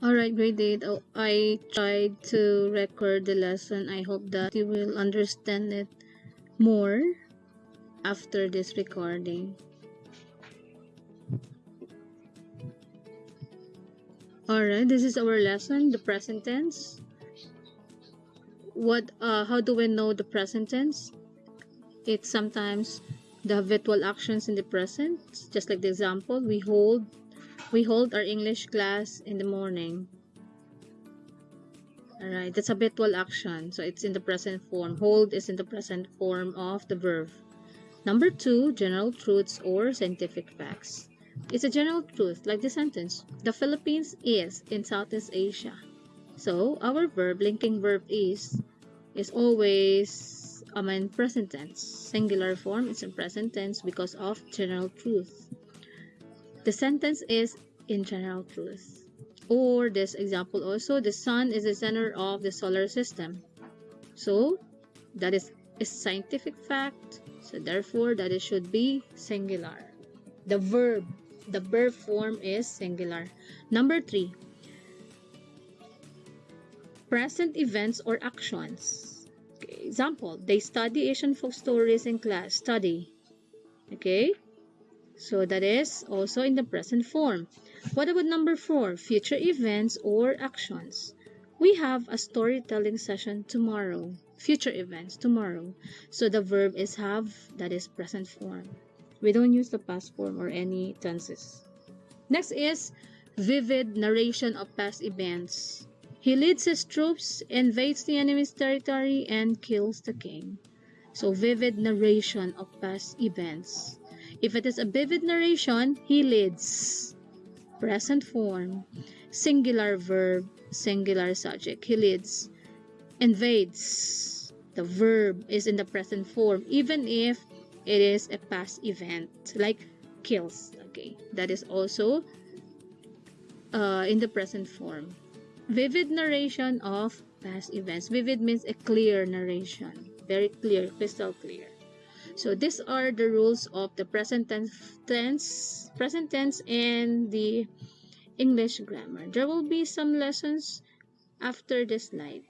Alright, grade 8. Oh, I tried to record the lesson. I hope that you will understand it more after this recording. Alright, this is our lesson, the present tense. What, uh, how do we know the present tense? It's sometimes the habitual actions in the present, just like the example, we hold we hold our English class in the morning. Alright, that's a habitual action. So it's in the present form. Hold is in the present form of the verb. Number two, general truths or scientific facts. It's a general truth, like the sentence. The Philippines is in Southeast Asia. So our verb, linking verb is, is always um, in present tense. Singular form is in present tense because of general truth. The sentence is in general truth. Or this example also, the sun is the center of the solar system. So that is a scientific fact. So therefore that it should be singular. The verb, the verb form is singular. Number three, present events or actions. Okay, example, they study Asian folk stories in class. Study. Okay, so that is also in the present form. What about number four? Future events or actions. We have a storytelling session tomorrow. Future events tomorrow. So the verb is have, that is present form. We don't use the past form or any tenses. Next is vivid narration of past events. He leads his troops, invades the enemy's territory, and kills the king. So vivid narration of past events. If it is a vivid narration, he leads. Present form. Singular verb, singular subject. He leads. Invades. The verb is in the present form, even if it is a past event, like kills. Okay, that is also uh, in the present form. Vivid narration of past events. Vivid means a clear narration. Very clear, crystal clear. So these are the rules of the present tense, present tense and the English grammar. There will be some lessons after this slide.